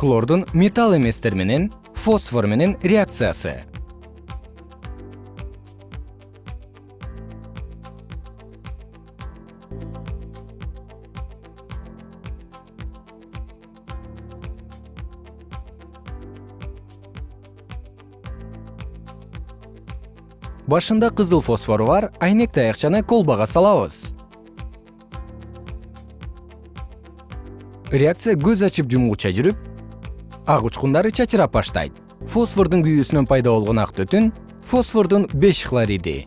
хлордун металл эместер менен фосфор менен реакциясы. Башында кызыл фосфору бар айнек таякчаны колбага салабыз. Реакция көз ачып жумгуча жүрүп ак учкундары чачырап баштайт. Фосфордун күйүүсүнөн пайда болгон ак түтүн фосфордун беш хлориди